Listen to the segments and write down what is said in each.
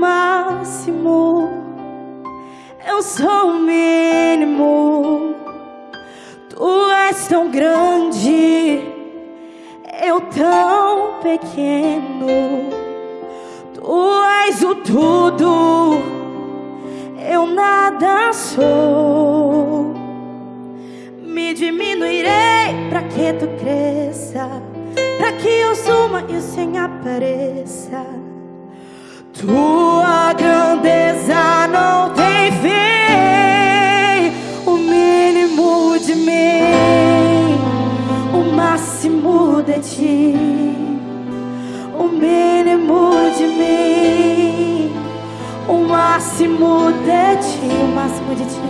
máximo. Eu sou o mínimo. Tu és tão grande, eu tão pequeno. Tu és o tudo, eu nada sou. Me diminuirei para que tu cresça, para que eu suma e o Senhor apareça. Tua grandeza não tem fim, o mínimo de mim, o máximo de ti, o mínimo de mim, o máximo de ti, o máximo de ti,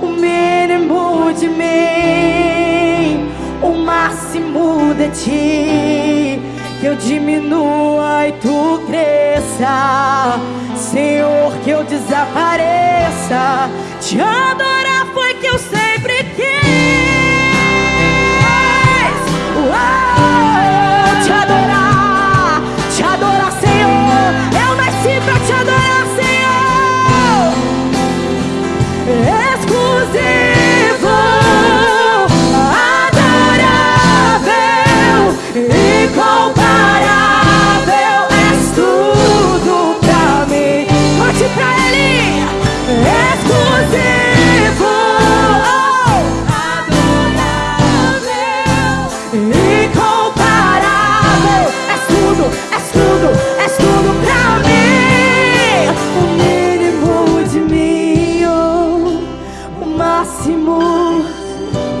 o mínimo de mim, o máximo de ti que eu diminua e tu cresça. Senhor, que eu desapareça. Te adorar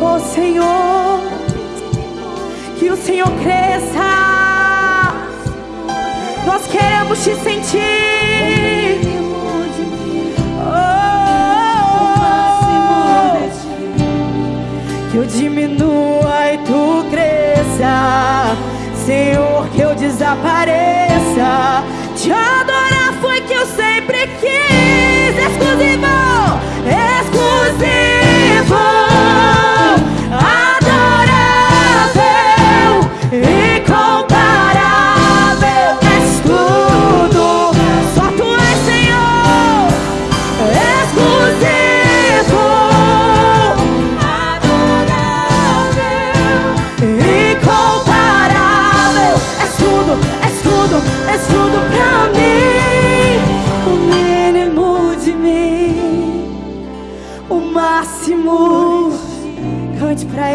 oh Senhor. Que o Senhor cresça. Nós queremos te sentir. Oh, que eu diminua e tu cresça. Senhor, que eu desapareça. Te adorar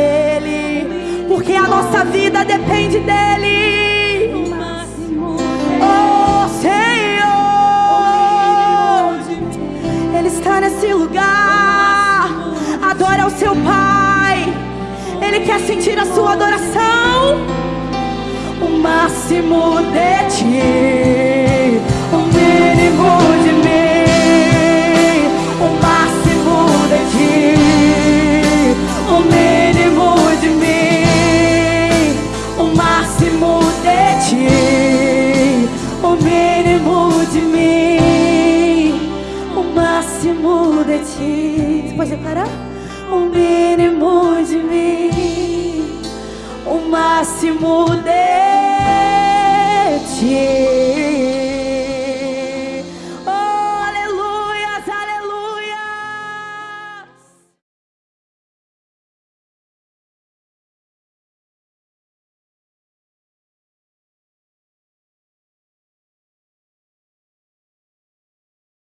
Ele, porque a nossa vida depende dEle. Oh Senhor, Ele está nesse lugar. Adora o seu Pai. Ele quer sentir a sua adoração. O máximo de ti, o mínimo Declarar? O mínimo de mim, o máximo de ti.